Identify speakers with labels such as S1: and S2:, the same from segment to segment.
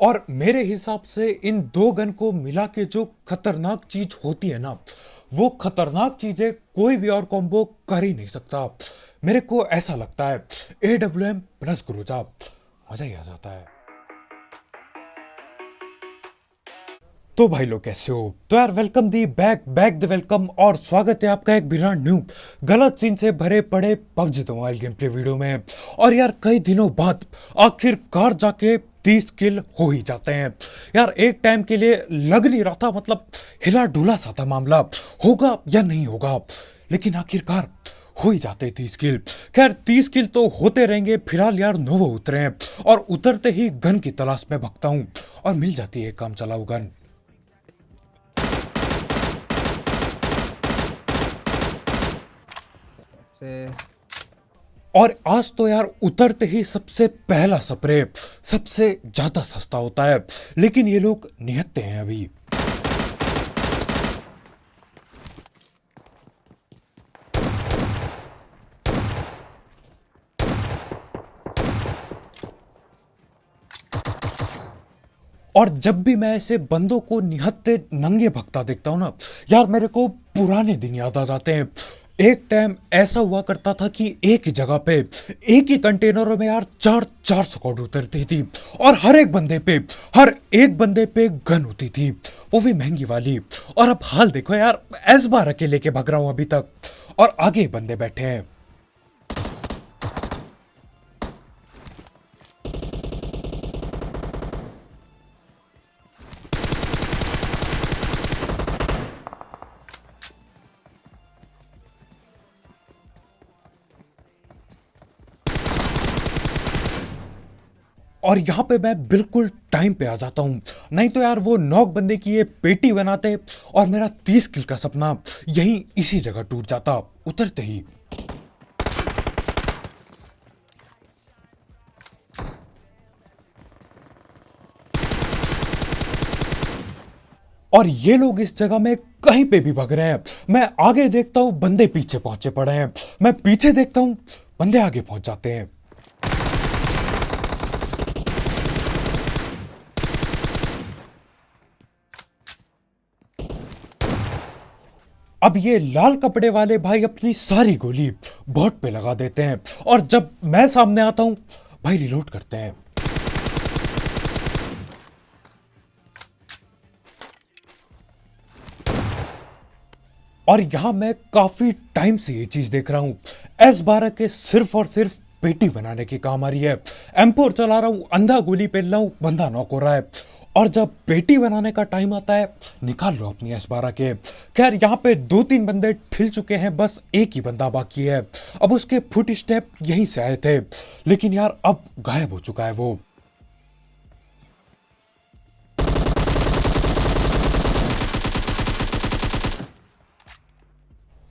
S1: और मेरे हिसाब से इन दो गन को मिला के जो खतरनाक चीज़ होती है ना, वो खतरनाक चीज़ें कोई भी और कॉम्बो कर ही नहीं सकता। मेरे को ऐसा लगता है ए डब्ल्यू एम प्लस गुरुजा मज़ा ही आ जाता है। तो भाई लोग कैसे हो? तो यार welcome the back back the welcome और स्वागत है आपका एक बिना न्यू गलत सीन से भरे पड़े PUBG mobile game play video में। और यार, कई दिनों बाद आखिरकार जाके तीस किल हो ही जाते हैं। यार, एक टाइम के लिए लग नहीं रहा था मतलब हिला डुला सा था मामला। होगा या नहीं होगा, लेकिन आखिरकार हो ही जाते तीस किल खैर, तीस किल तो होते रहेंगे, फ़िलहाल यार नोवो उतरे हैं। और उतरते ही गन की तलाश में भगता हूँ। और मिल जाती है काम चलाऊ गन।
S2: से।
S1: और आज तो यार उतरते ही सबसे पहला स्प्रे सबसे ज़्यादा सस्ता होता है, लेकिन ये लोग निहत्ते हैं अभी। और जब भी मैं ऐसे बंदों को निहत्ते नंगे भगता देखता हूँ ना, यार मेरे को पुराने दिन याद आ जाते हैं। एक टाइम ऐसा हुआ करता था कि एक ही जगह पे, एक ही कंटेनरों में यार चार चार स्कॉड उतरती थी और हर एक बंदे पे, हर एक बंदे पे गन होती थी। वो भी महँगी वाली। और अब हाल देखो यार, एस बार अकेले के भग रहा हूँ अभी तक। और आगे बंदे बैठे हैं। और यहाँ पे मैं बिल्कुल टाइम पे आ जाता हूँ। नहीं तो यार वो नौक बंदे की ये पेटी बनाते और मेरा तीस किल का सपना यही इसी जगह टूट जाता। उतरते ही। और ये लोग इस जगह में कहीं पे भी भग रहे हैं। मैं आगे देखता हूँ, बंदे पीछे पहुँचे पड़े हैं। मैं पीछे देखता हूँ, बंदे आगे पहुँच जाते हैं। अब ये लाल कपड़े वाले भाई अपनी सारी गोली बॉट पे लगा देते हैं। और जब मैं सामने आता हूँ, भाई रिलोड करते हैं। और यहाँ मैं काफ़ी टाइम से ये चीज़ देख रहा हूँ। एस बारह के सिर्फ़ और सिर्फ़ पेटी बनाने के काम आ रही है। एम्पोर चला रहा हूँ, अंधा गोली पहन रहा हूँ, बंदा नॉक हो रहा है। और जब बेटी बनाने का टाइम आता है, निकाल लो अपनी एस बारह के। खैर, यहाँ पे दो तीन बंदे ठिल चुके हैं, बस एक ही बंदा बाकी है। अब उसके फुट स्टेप यहीं से आए थे। लेकिन यार, अब गायब हो चुका है वो।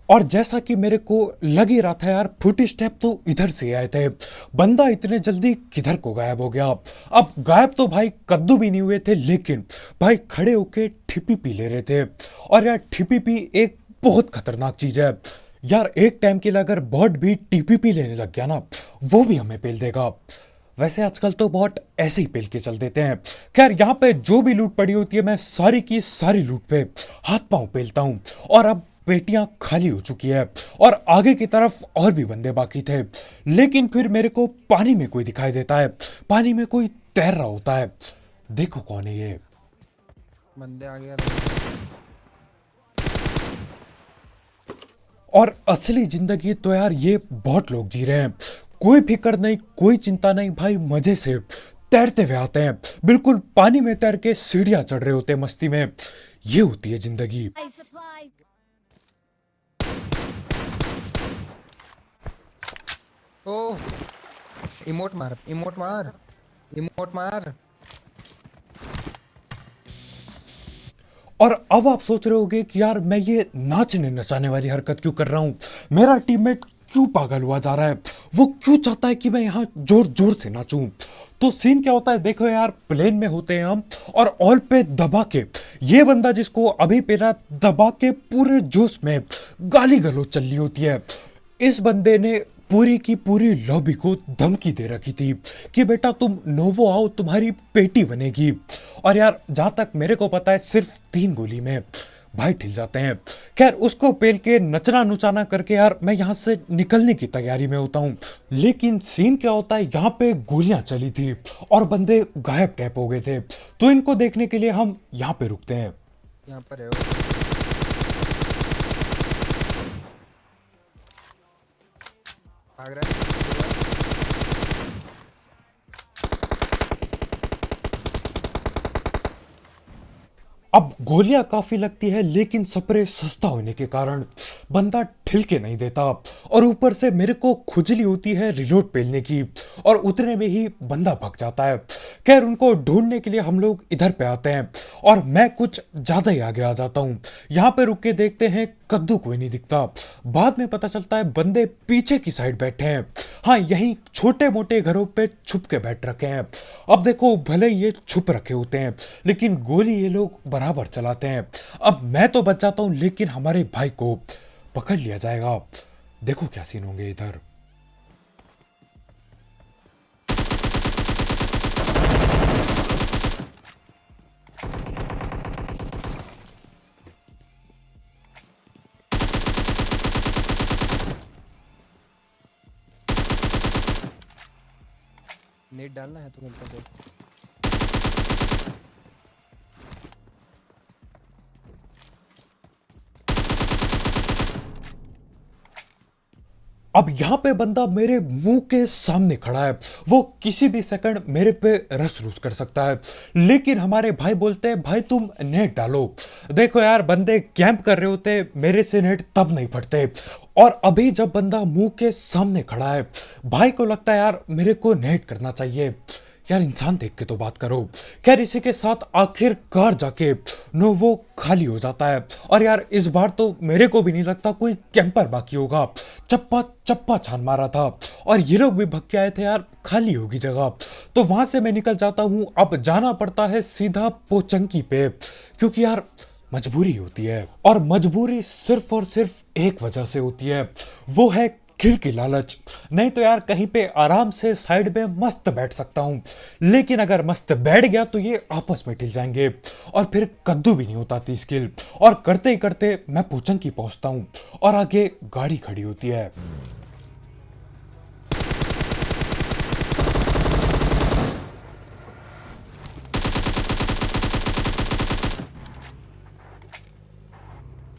S1: और जैसा कि मेरे को लग ही रहा था यार, फुट स्टेप तो इधर से आए थे। बंदा इतने जल्दी किधर को गायब हो गया? अब गायब तो भाई कद्दू भी नहीं हुए थे, लेकिन भाई खड़े होके ठिपी पी ले रहे थे। और यार, ठिपी पी एक बहुत खतरनाक चीज़ है। यार, एक टाइम के लिए अगर बॉट भी टीपीपी लेने लग गया ना, वो भी हमें पेल देगा। वैसे आजकल तो बहुत ऐसे ही पेल के चल देते हैं। खैर, यहाँ पे जो भी लूट पड़ी होती है, मैं सारी की सारी लूट पे हाथ पाँव पेलता हूँ। और अब पेटियाँ खाली हो चुकी है और आगे की तरफ़ और भी बंदे बाकी थे। लेकिन फिर मेरे को पानी में कोई दिखाई देता है। पानी में कोई तैर रहा होता है। देखो कौन है ये।
S2: बंदे आ गया
S1: और असली ज़िंदगी तो यार ये बहुत लोग जी रहे हैं। कोई फ़िक्र नहीं कोई चिंता नहीं भाई मज़े से तैरते हुए आते हैं। बिल्कुल पानी में तैर के सीढ़ियाँ चढ़ रहे होते हैं मस्ती में। ये होती है ज़िंदगी।
S2: ओ इमोट मार इमोट मार इमोट मार।
S1: और अब आप सोच रहे होगे कि यार मैं ये नाचने नचाने वाली हरकत क्यों कर रहा हूँ? मेरा टीममेट क्यों पागल हुआ जा रहा है? वो क्यों चाहता है कि मैं यहाँ ज़ोर ज़ोर से नाचूं? तो सीन क्या होता है? देखो यार प्लेन में होते हैं हम और ऑल पे दबा के। ये बंदा जिसको अभी पेरा दबा के पूरे जोश में गाली गलोच चल रही होती है, इस बंदे ने पूरी की पूरी लॉबी को धमकी दे रखी थी कि बेटा तुम नोवो आओ, तुम्हारी पेटी बनेगी। और यार, जहाँ तक मेरे को पता है, सिर्फ़ तीन गोली में भाई ठिल जाते हैं। खैर, उसको पेल के नचना नुचाना करके यार, मैं यहाँ से निकलने की तैयारी में होता हूँ। लेकिन सीन क्या होता है, यहाँ पे गोलियाँ चली थी और बंदे गायब टैप हो गए थे। तो इनको देखने के लिए हम यहाँ पे रुकते हैं।
S2: यहाँ पर है भाग रहा है
S1: अब गोलियाँ काफ़ी लगती है, लेकिन स्प्रे सस्ता होने के कारण बंदा ठिलके नहीं देता। और ऊपर से मेरे को खुजली होती है रिलोड पेलने की, और उतने में ही बंदा भग जाता है। खैर, उनको ढूँढने के लिए हम लोग इधर पे आते हैं, और मैं कुछ ज़्यादा ही आगे आ जाता हूँ। यहाँ पे रुक के देखते हैं कद्दू कोई नहीं दिखता। बाद में पता चलता है बंदे पीछे की साइड बैठे हैं। हाँ यही छोटे मोटे घरों पे छुप के बैठ रखे हैं। अब देखो, भले ये छुप रखे होते हैं, लेकिन गोली ये लोग बराबर चलाते हैं। अब मैं तो बच जाता हूँ, लेकिन हमारे भाई को पकड़ लिया जाएगा। देखो क्या सीन होंगे इधर।
S2: नेट डालना है तो मिलता है
S1: अब यहाँ पे बंदा मेरे मुँह के सामने खड़ा है। वो किसी भी सेकंड मेरे पे रस रूस कर सकता है। लेकिन हमारे भाई बोलते हैं, भाई, तुम नेट डालो। देखो यार, बंदे कैंप कर रहे होते, मेरे से नेट तब नहीं फटते। और अभी जब बंदा मुँह के सामने खड़ा है, भाई को लगता है, यार, मेरे को नेट करना चाहिए। यार इंसान देख के तो बात करो। खैर, इसी के साथ आखिरकार जाके नो वो खाली हो जाता है। और यार, इस बार तो मेरे को भी नहीं लगता कोई कैंपर बाकी होगा। चप्पा चप्पा छान मारा था। और ये लोग भी भग के आए थे यार, खाली होगी जगह। तो वहाँ से मैं निकल जाता हूँ। अब जाना पड़ता है सीधा पोचंकी पे। क्योंकि यार, मजबूरी होती है। और मजबूरी सिर्फ़ और सिर्फ़ एक वजह से होती है। वो है खिल की लालच। नहीं तो यार कहीं पे आराम से साइड में मस्त बैठ सकता हूँ। लेकिन अगर मस्त बैठ गया तो ये आपस में ठिल जाएँगे। और फिर कद्दू भी नहीं होता थी स्किल। और करते ही करते मैं पूछन की पहुँचता हूँ। और आगे गाड़ी खड़ी होती है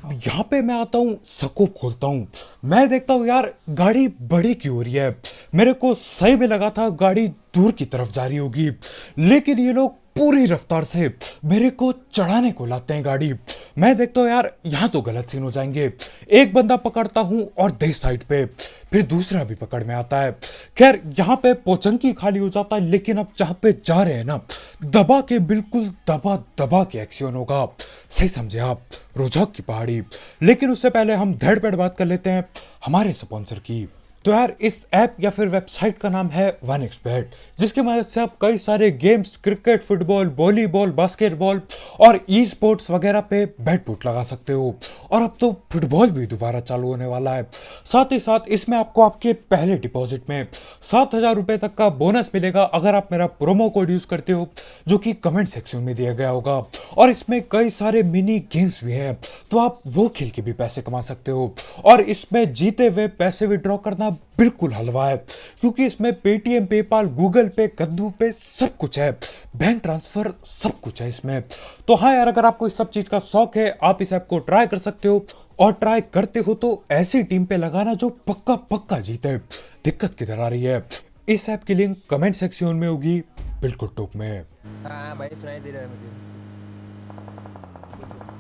S1: अब यहाँ पे मैं आता हूँ सको खोलता हूँ। मैं देखता हूँ, यार, गाड़ी बड़ी क्यों हो रही है। मेरे को सही में लगा था, गाड़ी दूर की तरफ़ जा रही होगी। लेकिन ये लोग पूरी रफ्तार से मेरे को चढ़ाने को लाते हैं गाड़ी। मैं देखता हूँ यार, यहाँ तो गलत सीन हो जाएँगे। एक बंदा पकड़ता हूँ और दे साइड पे, फिर दूसरा भी पकड़ में आता है। खैर, यहाँ पे पोचंकी खाली हो जाता है, लेकिन अब जहाँ पे जा रहे हैं ना, दबा के बिल्कुल दबा दबा के एक्शन होगा। सही समझे आप रोजाक की पहाड़ी। लेकिन उससे पहले हम धड़ पेड़ बात कर लेते हैं हमारे स्पॉन्सर की। तो यार, इस ऐप या फिर वेबसाइट का नाम है वन एक्सपेट जिसकी मदद से आप कई सारे games, cricket, football, volleyball, basketball और ई स्पोर्ट्स वगैरह पे बैट बूट लगा सकते हो। और अब तो फुटबॉल भी दोबारा चालू होने वाला है। साथ ही साथ इसमें आपको आपके पहले डिपॉजिट में सात हज़ार रुपए तक का बोनस मिलेगा अगर आप मेरा प्रोमो कोड यूज़ करते हो, जो कि कमेंट सेक्शन में दिया गया होगा। और इसमें कई सारे मिनी गेम्स भी हैं तो आप वो खेल के भी पैसे कमा सकते हो। और इसमें जीते हुए पैसे विड्रॉ करना बिल्कुल हलवा है, क्योंकि इसमें पेटीएम पेपाल गूगल पे कद्दू पे सब कुछ है। बैंक ट्रांसफ़र सब कुछ है इसमें। तो हाँ यार, अगर आपको इस सब चीज़ का शौक है, आप इस ऐप को ट्राई कर सकते हो। और ट्राई करते हो तो ऐसी टीम पे लगाना जो पक्का पक्का जीते। दिक्कत किधर आ रही है? इस ऐप की लिंक कमेंट सेक्शन में होगी। बिल्कुल टॉप में।
S2: हाँ भाई, सुनाई दे रहा है मुझे।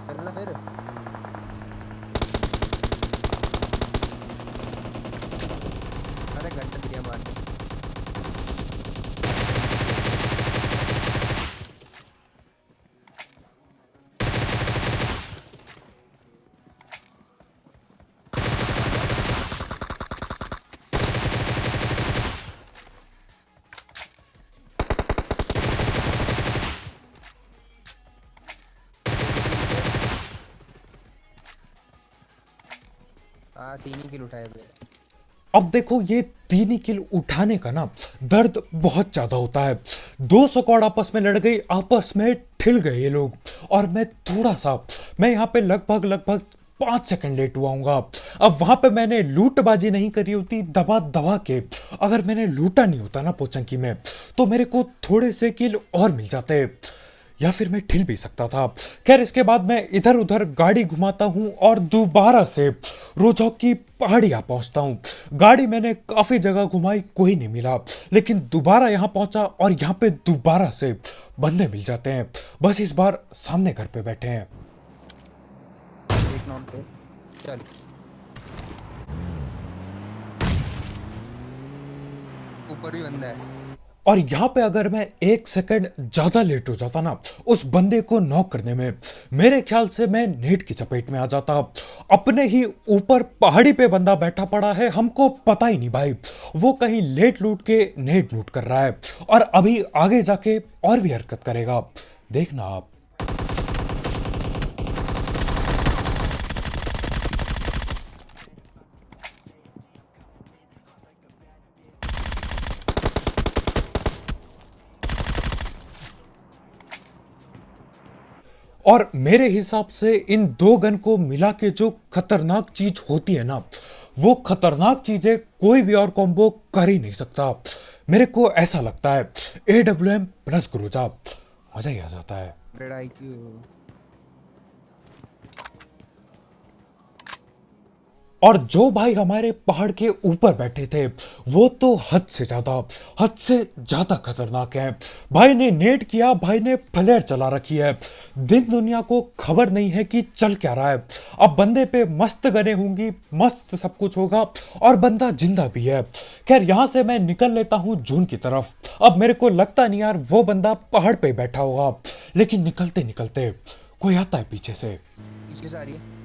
S2: चलना फिर। हाँ तीन ही किल उठाए
S1: अब देखो, ये तीन ही किल उठाने का ना दर्द बहुत ज़्यादा होता है। दो स्क्वाड आपस में लड़ गई, आपस में ठिल गए ये लोग। और मैं थोड़ा सा, मैं यहाँ पे लगभग लगभग पाँच सेकंड लेट हुआ हूँगा। अब वहाँ पे मैंने लूटबाजी नहीं करी होती दबा दबा के। अगर मैंने लूटा नहीं होता ना पोचंकी में तो मेरे को थोड़े से किल और मिल जाते। या फिर मैं ठिल भी सकता था। खैर, इसके बाद मैं इधर उधर गाड़ी घुमाता हूँ और दोबारा से रोजौक की पहाड़ियाँ पहुँचता हूँ। गाड़ी मैंने काफ़ी जगह घुमाई, कोई नहीं मिला। लेकिन दोबारा यहाँ पहुँचा और यहाँ पे दोबारा से बंदे मिल जाते हैं। बस इस बार सामने घर पे बैठे हैं।
S2: ऊपर भी बंदा है।
S1: और यहाँ पे अगर मैं एक सेकंड ज़्यादा लेट हो जाता ना, उस बंदे को नॉक करने में, मेरे ख्याल से मैं नेट की चपेट में आ जाता। अपने ही ऊपर पहाड़ी पे बंदा बैठा पड़ा है, हमको पता ही नहीं भाई। वो कहीं लेट लूट के नेट लूट कर रहा है और अभी आगे जाके और भी हरकत करेगा। देखना आप। और मेरे हिसाब से इन दो गन को मिला के जो खतरनाक चीज़ होती है ना, वो खतरनाक चीज़ें कोई भी और कॉम्बो कर ही नहीं सकता। मेरे को ऐसा लगता है ए डब्ल्यू एम प्लस गुरुजा मज़ा ही आ जाता है। और जो भाई हमारे पहाड़ के ऊपर बैठे थे, वो तो हद से ज़्यादा, हद से ज़्यादा खतरनाक है। भाई ने नेट किया, भाई ने फ्लेयर चला रखी है। दिन दुनिया को खबर नहीं है कि चल क्या रहा है। अब बंदे पे मस्त गने होंगी, मस्त सब कुछ होगा और बंदा ज़िंदा भी है। खैर, यहाँ से मैं निकल लेता हूँ जून की तरफ़। अब मेरे को लगता नहीं यार, वो बंदा पहाड़ पे बैठा होगा। लेकिन निकलते निकलते कोई आता है पीछे से।
S2: पीछे से आ रही है।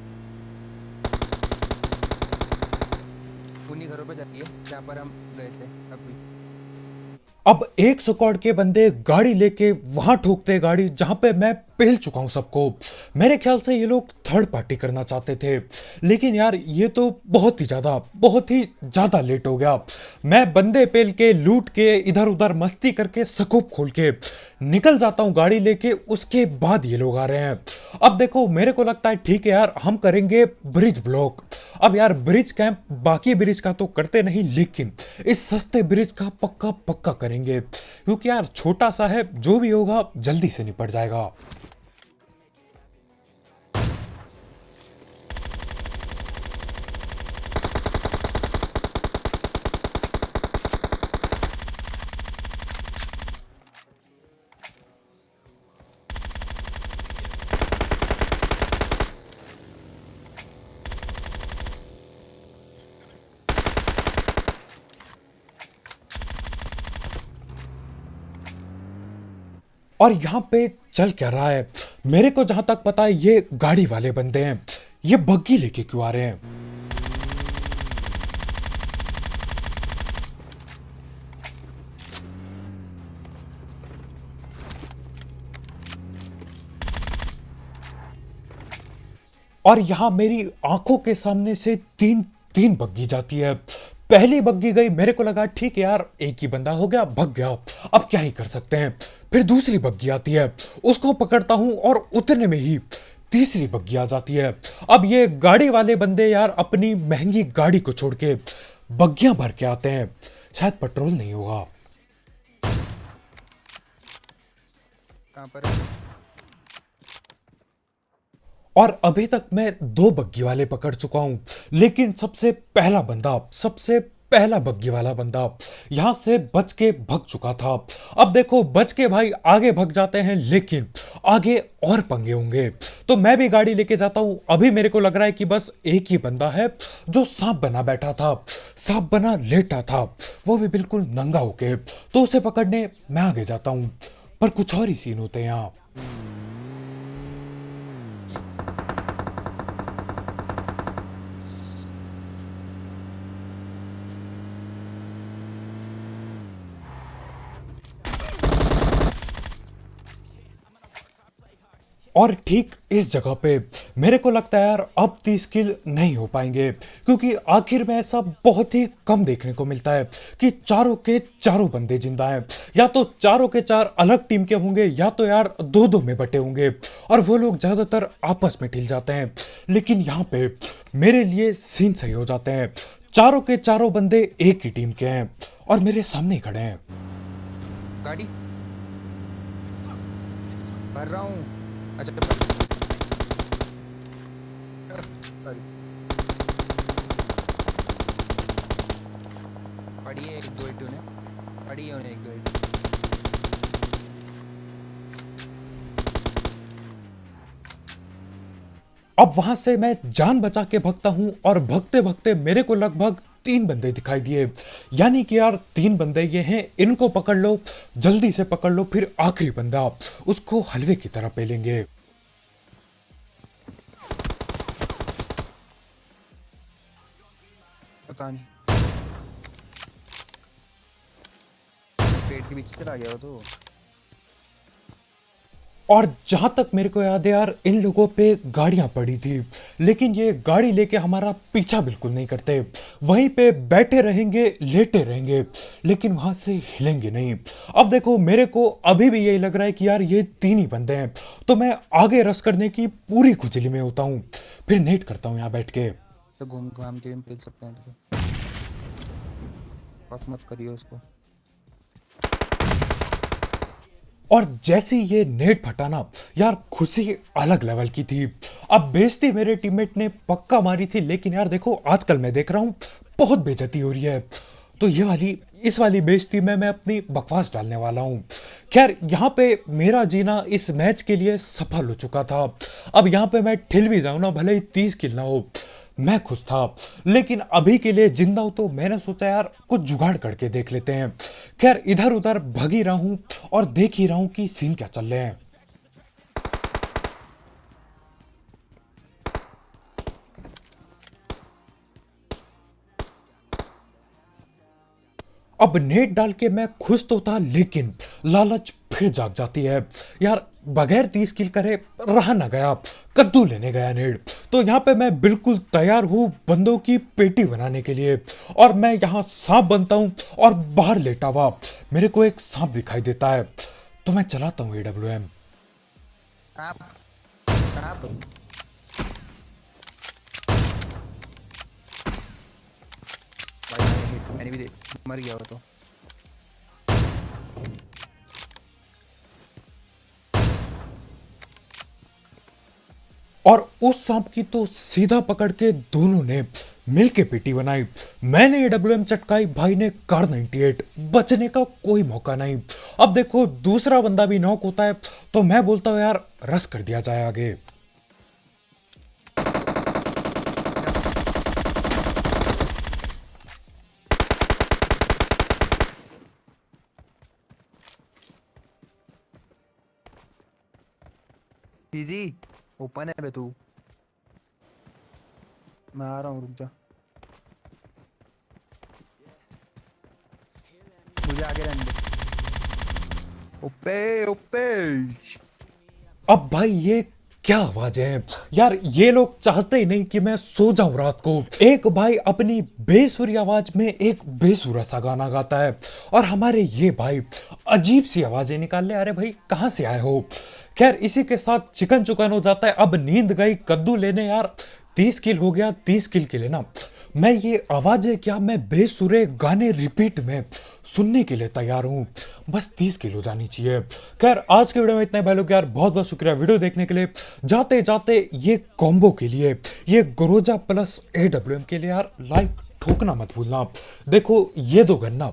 S2: उन्हीं घरों पे जाती है, जहाँ पर हम गए थे अभी।
S1: अब एक स्क्वाड के बंदे गाड़ी लेके वहाँ ठोकते गाड़ी, जहाँ पे मैं पहल चुका हूँ सबको। मेरे ख्याल से ये लोग थर्ड पार्टी करना चाहते थे। लेकिन यार, ये तो बहुत ही ज़्यादा, बहुत ही ज़्यादा लेट हो गया। मैं बंदे पेल के, लूट के इधर उधर मस्ती करके सकोप खोल के निकल जाता हूँ गाड़ी लेके, उसके बाद ये लोग आ रहे हैं। अब देखो, मेरे को लगता है ठीक है यार, हम करेंगे ब्रिज ब्लॉक अब यार ब्रिज कैंप बाकी ब्रिज का तो करते नहीं, लेकिन इस सस्ते ब्रिज का पक्का पक्का करेंगे। क्योंकि यार, छोटा सा है, जो भी होगा, जल्दी से निपट जाएगा। और यहाँ पे चल क्या रहा है? मेरे को जहाँ तक पता है, ये गाड़ी वाले बंदे हैं। ये बग्गी लेके क्यों आ रहे हैं? और यहाँ मेरी आँखों के सामने से तीन तीन बग्गी जाती है। पहली बग्गी गई, मेरे को लगा, ठीक है यार, एक ही बंदा हो गया, भग गया। अब क्या ही कर सकते हैं? फिर दूसरी बग्घी आती है। उसको पकड़ता हूँ और उतने में ही तीसरी बग्घी आ जाती है। अब ये गाड़ी वाले बंदे यार अपनी महँगी गाड़ी को छोड़ के बग्गियाँ भर के आते हैं। शायद पेट्रोल नहीं होगा।
S2: कहाँ पर
S1: और अभी तक मैं दो बग्गी वाले पकड़ चुका हूँ लेकिन सबसे पहला बंदा सबसे पहला बग्गी वाला बंदा यहाँ से बच के भग चुका था। अब देखो, बच के भाई आगे भग जाते हैं, लेकिन आगे और पंगे होंगे। तो मैं भी गाड़ी लेके जाता हूँ। अभी मेरे को लग रहा है कि बस एक ही बंदा है जो सांप बना बैठा था, सांप बना लेटा था। वो भी बिल्कुल नंगा होके। तो उसे पकड़ने मैं आगे जाता हूँ। पर कुछ और ही सीन होते हैं यहाँ। और ठीक इस जगह पे मेरे को लगता है यार, अब तीस किल नहीं हो पाएँगे, क्योंकि आखिर में ऐसा बहुत ही कम देखने को मिलता है कि चारों के चारों बंदे ज़िंदा हैं। या तो चारों के चार अलग टीम के होंगे, या तो यार दो दो में बटे होंगे, और वो लोग ज़्यादातर आपस में ठिल जाते हैं। लेकिन यहाँ पे मेरे लिए सीन सही हो जाते हैं। चारों के चारों बंदे एक ही टीम के हैं और मेरे सामने खड़े हैं।
S2: गाड़ी। भर रहा हूँ। अच्छा सॉरी पड़ी है एक दो एटू ने। पड़ी है उन्हें एक दो एटू
S1: अब वहाँ से मैं जान बचा के भगता हूँ और भगते भगते मेरे को लगभग तीन बंदे दिखाई दिए। यानी कि यार, तीन बंदे ये हैं, इनको पकड़ लो, जल्दी से पकड़ लो, फिर आखिरी बंदा उसको हलवे की तरह पेलेंगे।
S2: पता नहीं। पेट के पीछे चला गया तो।
S1: और जहाँ तक मेरे को याद है यार, इन लोगों पे गाड़ियाँ पड़ी थी। लेकिन ये गाड़ी लेके हमारा पीछा बिल्कुल नहीं करते। वहीं पे बैठे रहेंगे, लेटे रहेंगे, लेकिन वहाँ से हिलेंगे नहीं। अब देखो, मेरे को अभी भी यही लग रहा है कि यार, ये तीन ही बंदे हैं। तो मैं आगे रस करने की पूरी खुजली में होता हूँ। फिर नेट करता हूँ यहाँ बैठ के।
S2: तो घूम घाम के सकते हैं मत करिए उसको
S1: और जैसे ये नेट फटाना, यार खुशी अलग लेवल की थी। अब बेजती मेरे टीममेट ने पक्का मारी थी, लेकिन यार देखो, आजकल मैं देख रहा हूँ, बहुत बेजती हो रही है। तो ये वाली, इस वाली बेजती में मैं अपनी बकवास डालने वाला हूँ। खैर, यहाँ पे मेरा जीना इस मैच के लिए सफल हो चुका था। अब यहाँ पे मैं ठिल भी जाऊँ ना, भले ही तीस किल ना हो। मैं खुश था। लेकिन अभी के लिए ज़िंदा हूँ तो मैंने सोचा, यार, कुछ जुगाड़ करके देख लेते हैं। खैर इधर उधर भगी रहा हूँ और देख ही रहा हूँ कि सीन क्या चल रहे हैं। अब नेट डाल के मैं खुश तो था, लेकिन लालच फिर जाग जाती है। यार, बगैर तीस किल करे रहा ना गया, कद्दू लेने गया नेट। तो यहाँ पे मैं बिल्कुल तैयार हूँ बंदों की पेटी बनाने के लिए। और मैं यहाँ सांप बनता हूँ और बाहर लेटा हुआ। मेरे को एक सांप दिखाई देता है। तो मैं चलाता हूँ ए डब्ल्यू एम
S2: भी दे- मर गया वो तो।
S1: और उस सांप की तो सीधा पकड़ के दोनों ने मिलके पेटी बनाई। मैंने एडब्ल्यूएम चटकाई, भाई ने कार 98 बचने का कोई मौका नहीं। अब देखो, दूसरा बंदा भी नॉक होता है तो मैं बोलता हूँ, यार, रस कर दिया जाए आगे।
S2: इजी ओपन है बे तू. मैं आ रहा हूँ, रुक जा. मुझे आगे रहने दे. ओपे ओपे.
S1: अब भाई ये क्या आवाज़ें हैं? यार, ये लोग चाहते ही नहीं कि मैं सो जाऊँ रात को। एक भाई अपनी बेसुरी आवाज़ में एक बेसुरा सा गाना गाता है। और हमारे ये भाई अजीब सी आवाज़ें निकाल ले अरे भाई, कहाँ से आए हो? खैर, इसी के साथ चिकन चुकन हो जाता है। अब नींद गई, कद्दू लेने यार। तीस किल हो गया, तीस किल के लेना मैं ये आवाज़ें क्या मैं बेसुरे गाने रिपीट में सुनने के लिए तैयार हूँ? बस तीस किलो जानी चाहिए। खैर, आज के वीडियो में इतना भाई लोग, यार बहुत बहुत शुक्रिया वीडियो देखने के लिए। जाते जाते ये कॉम्बो के लिए, ये गोरोजा प्लस ए के लिए, यार लाइक ठोकना मत भूलना। देखो, ये दो गन्ना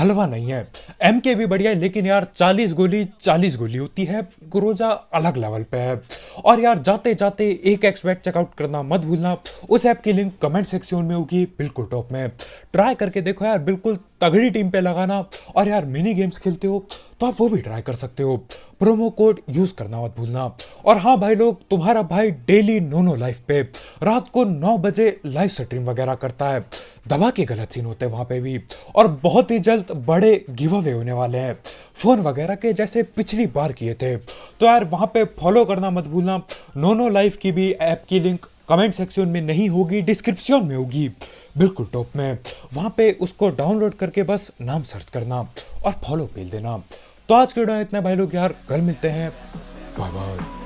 S1: हलवा नहीं है। एम के भी बढ़िया है, लेकिन यार 40 गोली 40 गोली होती है। गुरोजा अलग लेवल पे है। और यार जाते जाते एक एक्स बैट चेकआउट करना मत भूलना। उस ऐप की लिंक कमेंट सेक्शन में होगी, बिल्कुल टॉप में। ट्राई करके देखो यार, बिल्कुल तगड़ी टीम पे लगाना। और यार मिनी गेम्स खेलते हो तो आप वो भी ट्राई कर सकते हो। प्रोमो कोड यूज़ करना मत भूलना। और हाँ भाई लोग, तुम्हारा भाई डेली नोनो लाइफ पे, रात को नौ बजे लाइव स्ट्रीम वगैरह करता है। दबा के गलत सीन होते हैं वहाँ पे भी। और बहुत ही जल्द बड़े गिव अवे होने वाले हैं। फ़ोन वगैरह के जैसे पिछली बार किए थे। तो यार, वहाँ पे फॉलो करना मत भूलना। नोनो लाइफ की भी ऐप की लिंक कमेंट सेक्शन में नहीं होगी डिस्क्रिप्शन में होगी। बिल्कुल टॉप में। वहाँ पे उसको डाउनलोड करके बस नाम सर्च करना और फॉलो पेल देना तो आज के वीडियो इतना भाई लोग यार, कल मिलते हैं। Bye bye